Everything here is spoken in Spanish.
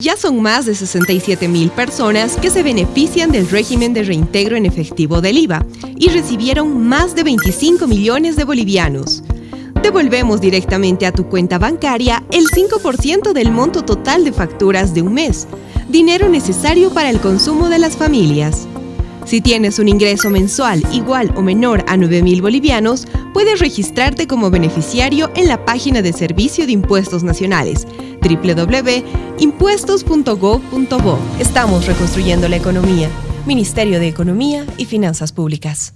Ya son más de 67 mil personas que se benefician del régimen de reintegro en efectivo del IVA y recibieron más de 25 millones de bolivianos. Devolvemos directamente a tu cuenta bancaria el 5% del monto total de facturas de un mes, dinero necesario para el consumo de las familias. Si tienes un ingreso mensual igual o menor a 9.000 bolivianos, puedes registrarte como beneficiario en la página de Servicio de Impuestos Nacionales www.impuestos.gov.bo. Estamos reconstruyendo la economía. Ministerio de Economía y Finanzas Públicas.